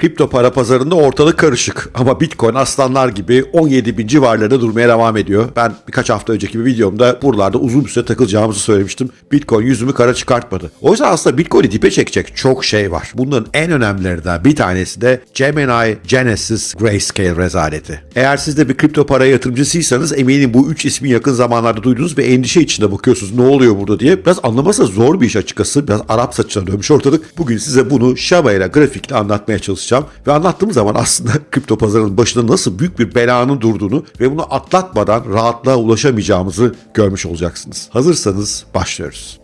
Kripto para pazarında ortalık karışık ama Bitcoin aslanlar gibi 17 bin civarlarında durmaya devam ediyor. Ben birkaç hafta önceki bir videomda buralarda uzun bir süre takılacağımızı söylemiştim. Bitcoin yüzümü kara çıkartmadı. O yüzden aslında Bitcoin'i dipe çekecek çok şey var. Bunların en önemlilerinden bir tanesi de Gemini Genesis Grayscale rezaleti. Eğer siz de bir kripto para yatırımcısıysanız eminim bu üç ismi yakın zamanlarda duydunuz ve endişe içinde bakıyorsunuz ne oluyor burada diye. Biraz anlaması zor bir iş açıkçası. Biraz Arap saçına dönmüş ortalık. Bugün size bunu Shaba ile grafikle anlatmaya çalışacağım. Ve anlattığım zaman aslında kripto pazarının başında nasıl büyük bir belanın durduğunu ve bunu atlatmadan rahatlığa ulaşamayacağımızı görmüş olacaksınız. Hazırsanız başlıyoruz.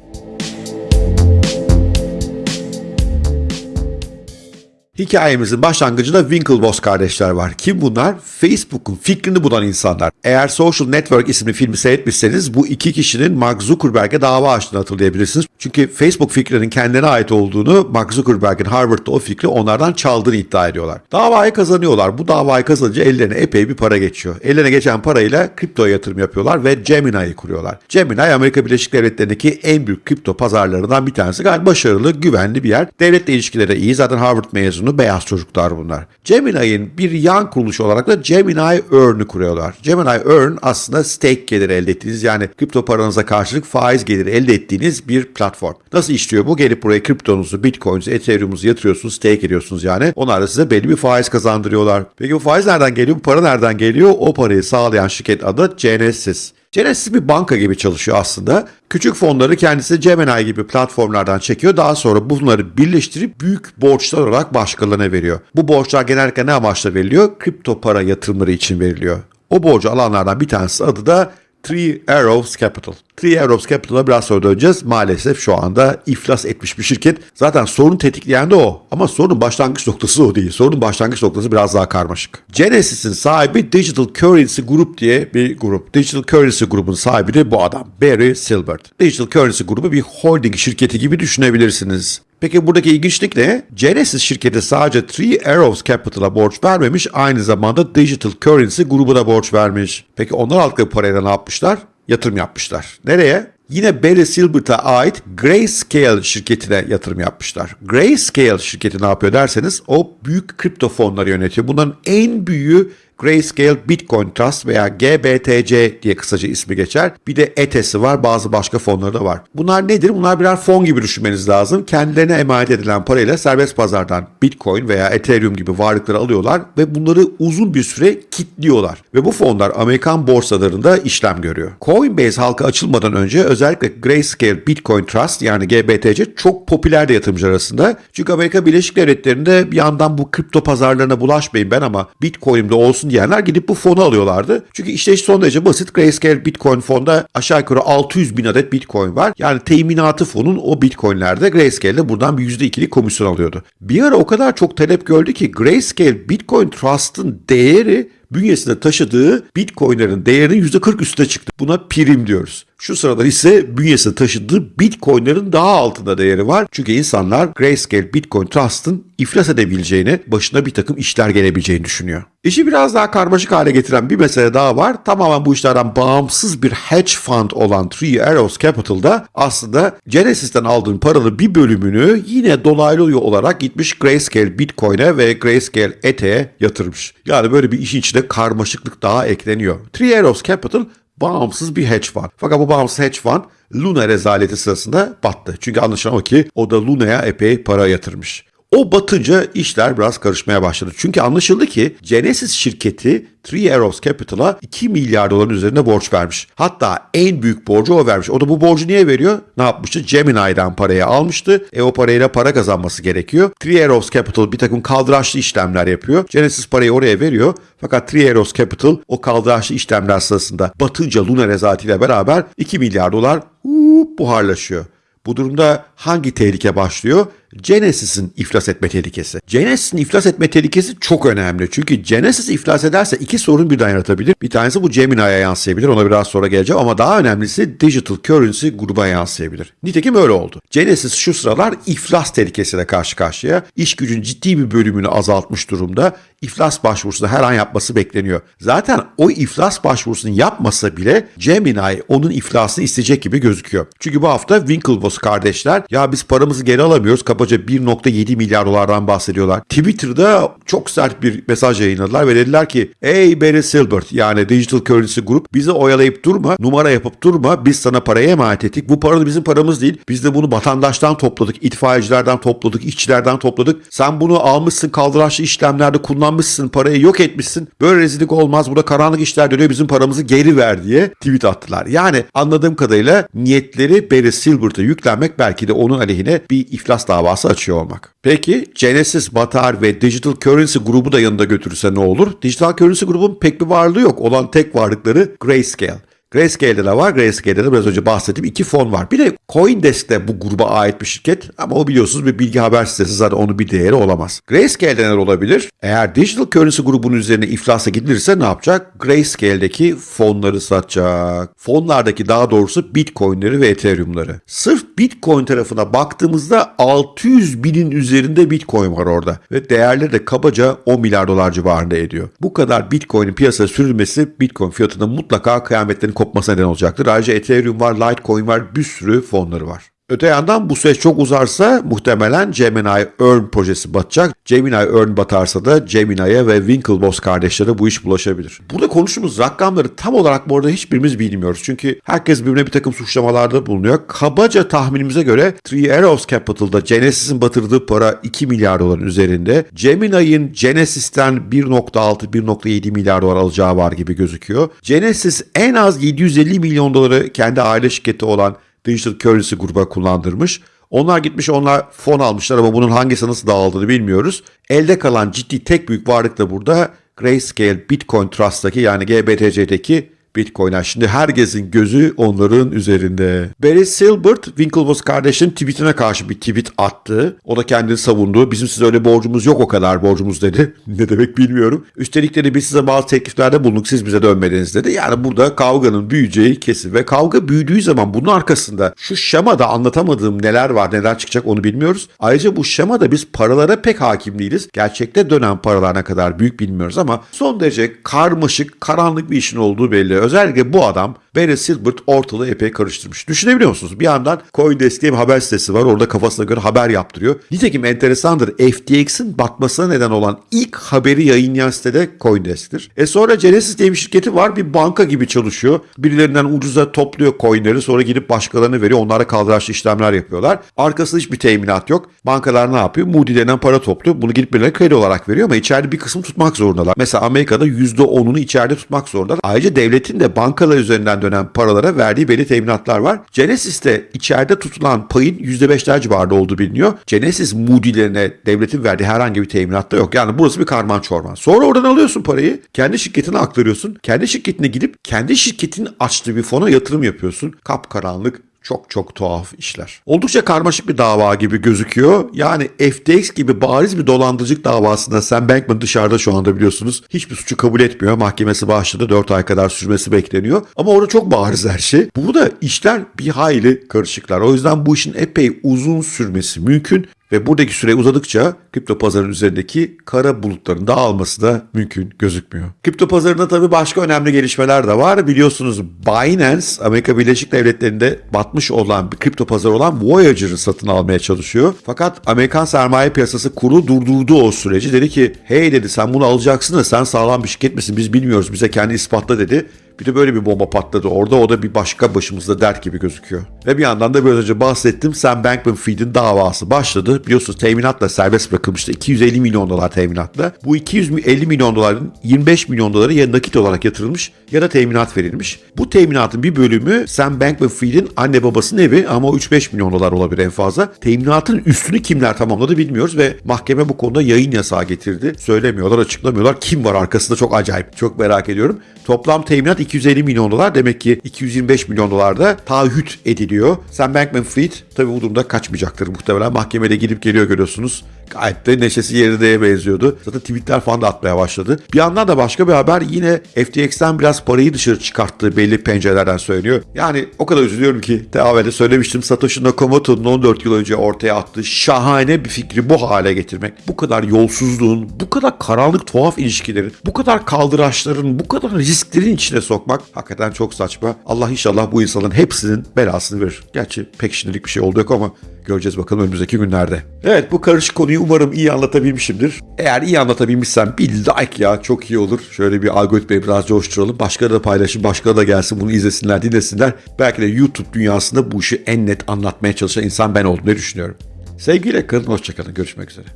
Hikayemizin başlangıcında Winklevoss kardeşler var. Kim bunlar? Facebook'un fikrini bulan insanlar. Eğer Social Network isimli filmi seyretmişseniz bu iki kişinin Mark Zuckerberg'e dava açtığını hatırlayabilirsiniz. Çünkü Facebook fikrinin kendine ait olduğunu Mark Zuckerberg'in Harvard'da o fikri onlardan çaldığını iddia ediyorlar. Davayı kazanıyorlar. Bu davayı kazanınca ellerine epey bir para geçiyor. Ellerine geçen parayla kriptoya yatırım yapıyorlar ve Gemini'yi kuruyorlar. Gemini Amerika Birleşik Devletleri'ndeki en büyük kripto pazarlarından bir tanesi. Gayet başarılı, güvenli bir yer. Devletle ilişkileri iyi. Zaten Harvard mezunu beyaz çocuklar bunlar. Gemini'nin bir yan kuruluşu olarak da Gemini Earn'ü kuruyorlar. Gemini Earn aslında stake geliri elde ettiğiniz yani kripto paranıza karşılık faiz geliri elde ettiğiniz bir platform. Nasıl işliyor bu? Gelip buraya kriptonuzu, bitcoin'unuzu, ethereum'unuzu yatırıyorsunuz, stake ediyorsunuz yani. Onlar da size belli bir faiz kazandırıyorlar. Peki bu faiz nereden geliyor? Bu para nereden geliyor? O parayı sağlayan şirket adı Genesis. Genesis bir banka gibi çalışıyor aslında. Küçük fonları kendisi Gemini gibi platformlardan çekiyor. Daha sonra bunları birleştirip büyük borçlar olarak başkalarına veriyor. Bu borçlar genellikle ne amaçla veriliyor? Kripto para yatırımları için veriliyor. O borcu alanlardan bir tanesi adı da Three Arrows Capital. Three Arrows Capital'a biraz sonra döneceğiz. Maalesef şu anda iflas etmiş bir şirket. Zaten sorun tetikleyen de o. Ama sorunun başlangıç noktası o değil. Sorunun başlangıç noktası biraz daha karmaşık. Genesis'in sahibi Digital Currency Group diye bir grup. Digital Currency grubun sahibi de bu adam. Barry Silbert. Digital Currency grubu bir holding şirketi gibi düşünebilirsiniz. Peki buradaki ilginçlik ne? Genesis şirketi sadece Three Arrows Capital'a borç vermemiş, aynı zamanda Digital Currency grubuna borç vermiş. Peki onlar aldıkları parayla ne yapmışlar? Yatırım yapmışlar. Nereye? Yine Barry Silbert'a ait Grayscale şirketine yatırım yapmışlar. Grayscale şirketi ne yapıyor derseniz o büyük kripto fonları yönetiyor. Bunların en büyüğü Grayscale Bitcoin Trust veya GBTC diye kısaca ismi geçer. Bir de ETES'i var bazı başka fonları da var. Bunlar nedir? Bunlar birer fon gibi düşünmeniz lazım. Kendilerine emanet edilen parayla serbest pazardan Bitcoin veya Ethereum gibi varlıkları alıyorlar ve bunları uzun bir süre kilitliyorlar. Ve bu fonlar Amerikan borsalarında işlem görüyor. Coinbase halka açılmadan önce özellikle Grayscale Bitcoin Trust yani GBTC çok popülerdi yatırımcı arasında. Çünkü Amerika Birleşik Devletleri'nde bir yandan bu kripto pazarlarına bulaşmayın ben ama Bitcoin'imde olsun diyenler gidip bu fonu alıyorlardı. Çünkü işleyiş son derece basit. Grayscale Bitcoin fonda aşağı yukarı 600 bin adet Bitcoin var. Yani teminatı fonun o Bitcoin'lerde Grayscale'de buradan bir %2'lik komisyon alıyordu. Bir ara o kadar çok talep gördü ki Grayscale Bitcoin Trust'ın değeri bünyesinde taşıdığı Bitcoin'lerin değerinin %40 üstüne çıktı. Buna prim diyoruz. Şu sıralar ise bünyesinde taşıdığı Bitcoin'lerin daha altında değeri var. Çünkü insanlar Grayscale Bitcoin Trust'ın iflas edebileceğini, başına bir takım işler gelebileceğini düşünüyor. İşi biraz daha karmaşık hale getiren bir mesele daha var. Tamamen bu işlerden bağımsız bir hedge fund olan Three Arrows Capital'da aslında Genesis'ten aldığın paranın bir bölümünü yine dolaylı olarak gitmiş Grayscale Bitcoin'e ve Grayscale Ethe'ye yatırmış. Yani böyle bir işin içine karmaşıklık daha ekleniyor. Three Arrows Capital bağımsız bir hedge fund. Fakat bu bağımsız hedge fund Luna rezaleti sırasında battı. Çünkü anlaşılan o ki o da Luna'ya epey para yatırmış. O batınca işler biraz karışmaya başladı. Çünkü anlaşıldı ki Genesis şirketi Three Arrows Capital'a 2 milyar doların üzerinde borç vermiş. Hatta en büyük borcu o vermiş. O da bu borcu niye veriyor? Ne yapmıştı? Gemini'den parayı almıştı. E o parayla para kazanması gerekiyor. Three Arrows Capital bir takım kaldıraçlı işlemler yapıyor. Genesis parayı oraya veriyor. Fakat Three Arrows Capital o kaldıraçlı işlemler sırasında batınca Luna rezaletiyle beraber 2 milyar dolar hup, buharlaşıyor. Bu durumda hangi tehlike başlıyor? Genesis'in iflas etme tehlikesi. Genesis'in iflas etme tehlikesi çok önemli. Çünkü Genesis iflas ederse iki sorun birden yaratabilir. Bir tanesi bu Gemini'ye yansıyabilir. Ona biraz sonra geleceğim ama daha önemlisi Digital Currency gruba yansıyabilir. Nitekim öyle oldu. Genesis şu sıralar iflas tehlikesiyle karşı karşıya. İş gücün ciddi bir bölümünü azaltmış durumda. İflas başvurusunu her an yapması bekleniyor. Zaten o iflas başvurusunu yapmasa bile Gemini onun iflasını isteyecek gibi gözüküyor. Çünkü bu hafta Winklevoss kardeşler ya biz paramızı geri alamıyoruz, kabaca 1.7 milyar dolardan bahsediyorlar. Twitter'da çok sert bir mesaj yayınladılar ve dediler ki ey Barry Silbert yani Digital Currency Group bizi oyalayıp durma, numara yapıp durma. Biz sana parayı emanet ettik. Bu para da bizim paramız değil. Biz de bunu vatandaştan topladık, itfaiyecilerden topladık, işçilerden topladık. Sen bunu almışsın, kaldıraçlı işlemlerde kullanmışsın, parayı yok etmişsin. Böyle rezillik olmaz. Burada karanlık işler dönüyor. Bizim paramızı geri ver diye tweet attılar. Yani anladığım kadarıyla niyetleri Barry Silbert'a yüklenmek belki de onun aleyhine bir iflas davası açıyor olmak. Peki Genesis, Batar ve Digital Currency grubu da yanında götürürse ne olur? Digital Currency grubun pek bir varlığı yok. Olan tek varlıkları Grayscale. Grayscale'de de var. Grayscale'de de biraz önce bahsettiğim iki fon var. Bir de Coindesk de bu gruba ait bir şirket ama o biliyorsunuz bir bilgi haber sitesi zaten onun bir değeri olamaz. Grayscale'de neler olabilir? Eğer Digital Currency grubunun üzerine iflasa gidilirse ne yapacak? Grayscale'deki fonları satacak. Fonlardaki daha doğrusu Bitcoin'leri ve Ethereum'ları. Sırf Bitcoin tarafına baktığımızda 600 binin üzerinde Bitcoin var orada. Ve değerleri de kabaca 10 milyar dolar civarında ediyor. Bu kadar Bitcoin'in piyasaya sürülmesi Bitcoin fiyatının mutlaka kıyametlerin kopmasına neden olacaktır. Ayrıca Ethereum var, Litecoin var, bir sürü fonları var. Öte yandan bu süreç çok uzarsa muhtemelen Gemini Earn projesi batacak. Gemini Earn batarsa da Gemini'ye ve Winklevoss kardeşlere bu iş bulaşabilir. Burada konuştuğumuz rakamları tam olarak bu arada hiçbirimiz bilmiyoruz. Çünkü herkes birbirine bir takım suçlamalarda bulunuyor. Kabaca tahminimize göre Three Arrows Capital'da Genesis'in batırdığı para 2 milyar doların üzerinde. Gemini'nin Genesis'ten 1.6-1.7 milyar dolar alacağı var gibi gözüküyor. Genesis en az 750 milyon doları kendi aile şirketi olan Digital Currency gruba kullandırmış. Onlar gitmiş onlar fon almışlar ama bunun hangisi nasıl dağıldığını bilmiyoruz. Elde kalan ciddi tek büyük varlık da burada Grayscale Bitcoin Trust'taki yani GBTC'deki Bitcoin'er. Şimdi herkesin gözü onların üzerinde. Barry Silbert, Winklevoss kardeşinin tweetine karşı bir tweet attı. O da kendini savundu. Bizim size öyle borcumuz yok o kadar borcumuz dedi. ne demek bilmiyorum. Üstelik dedi biz size bazı tekliflerde bulunduk siz bize dönmediniz dedi. Yani burada kavganın büyüyeceği kesin. Ve kavga büyüdüğü zaman bunun arkasında şu şemada anlatamadığım neler var neler çıkacak onu bilmiyoruz. Ayrıca bu şemada biz paralara pek hakim değiliz. Gerçekte dönen paralar ne kadar büyük bilmiyoruz ama son derece karmaşık, karanlık bir işin olduğu belli. Özellikle bu adam Barry Silbert ortalığı epey karıştırmış. Düşünebiliyor musunuz? Bir yandan Coindesk diye bir haber sitesi var. Orada kafasına göre haber yaptırıyor. Nitekim enteresandır. FTX'in batmasına neden olan ilk haberi yayınlayan sitede Coindesk'tir. E sonra Genesis diye bir şirketi var. Bir banka gibi çalışıyor. Birilerinden ucuza topluyor coinleri sonra gidip başkalarına veriyor. Onlara kaldıraçlı işlemler yapıyorlar. Arkasında hiçbir teminat yok. Bankalar ne yapıyor? Moody denen para topluyor. Bunu gidip birilerine kredi olarak veriyor ama içeride bir kısım tutmak zorundalar. Mesela Amerika'da %10'unu içeride tutmak zorundalar. Ayrıca devletin de bankalar üzerinden dönen paralara verdiği belli teminatlar var. Genesis'te içeride tutulan payın %5'ler civarında olduğu biliniyor. Genesis Moody'lerine devletin verdiği herhangi bir teminat da yok. Yani burası bir karman çorman. Sonra oradan alıyorsun parayı. Kendi şirketine aktarıyorsun. Kendi şirketine gidip kendi şirketin açtığı bir fona yatırım yapıyorsun. Kapkaranlık çok çok tuhaf işler. Oldukça karmaşık bir dava gibi gözüküyor. Yani FTX gibi bariz bir dolandırıcılık davasında Sam Bankman dışarıda şu anda biliyorsunuz. Hiçbir suçu kabul etmiyor. Mahkemesi başladı. 4 ay kadar sürmesi bekleniyor. Ama orada çok bariz her şey. Burada işler bir hayli karışıklar. O yüzden bu işin epey uzun sürmesi mümkün. Ve buradaki süre uzadıkça kripto pazarının üzerindeki kara bulutların dağılması da mümkün gözükmüyor. Kripto pazarında tabii başka önemli gelişmeler de var. Biliyorsunuz Binance Amerika Birleşik Devletleri'nde batmış olan bir kripto pazarı olan Voyager'ı satın almaya çalışıyor. Fakat Amerikan sermaye piyasası kurulu durdurdu o süreci. Dedi ki hey dedi sen bunu alacaksın da sen sağlam bir şirket misin biz bilmiyoruz bize kendi ispatla dedi. Bir de böyle bir bomba patladı orada. O da bir başka başımızda dert gibi gözüküyor. Ve bir yandan da biraz önce bahsettim. Sam Bankman-Fried'in davası başladı. Biliyorsunuz teminatla serbest bırakılmıştı. 250 milyon dolar teminatla. Bu 250 milyon doların 25 milyon doları ya nakit olarak yatırılmış ya da teminat verilmiş. Bu teminatın bir bölümü Sam Bankman-Fried'in anne babasının evi ama 3-5 milyon dolar olabilir en fazla. Teminatın üstünü kimler tamamladı bilmiyoruz ve mahkeme bu konuda yayın yasağı getirdi. Söylemiyorlar, açıklamıyorlar. Kim var arkasında çok acayip. Çok merak ediyorum. Toplam teminat 250 milyon dolar. Demek ki 225 milyon dolar da taahhüt ediliyor. Sam Bankman-Fried tabii bu durumda kaçmayacaktır muhtemelen. Mahkemede gidip geliyor görüyorsunuz. Gayet de neşesi yerine benziyordu. Zaten tweetler falan da atmaya başladı. Bir yandan da başka bir haber yine FTX'ten biraz parayı dışarı çıkarttığı belli pencerelerden söyleniyor. Yani o kadar üzülüyorum ki evvelde söylemiştim Satoshi Nakamoto'nun 14 yıl önce ortaya attığı şahane bir fikri bu hale getirmek. Bu kadar yolsuzluğun, bu kadar karanlık tuhaf ilişkilerin, bu kadar kaldıraçların, bu kadar risklerin içine sokmak hakikaten çok saçma. Allah inşallah bu insanların hepsinin belasını verir. Gerçi pek şimdilik bir şey oldu yok ama Göreceğiz bakalım önümüzdeki günlerde. Evet bu karışık konuyu umarım iyi anlatabilmişimdir. Eğer iyi anlatabilmişsem bir like ya çok iyi olur. Şöyle bir algoritmayı biraz coşturalım. Başkaları da paylaşın, başkaları da gelsin bunu izlesinler, dinlesinler. Belki de YouTube dünyasında bu işi en net anlatmaya çalışan insan ben olduğunu düşünüyorum. Sevgiyle kalın, hoşçakalın. Görüşmek üzere.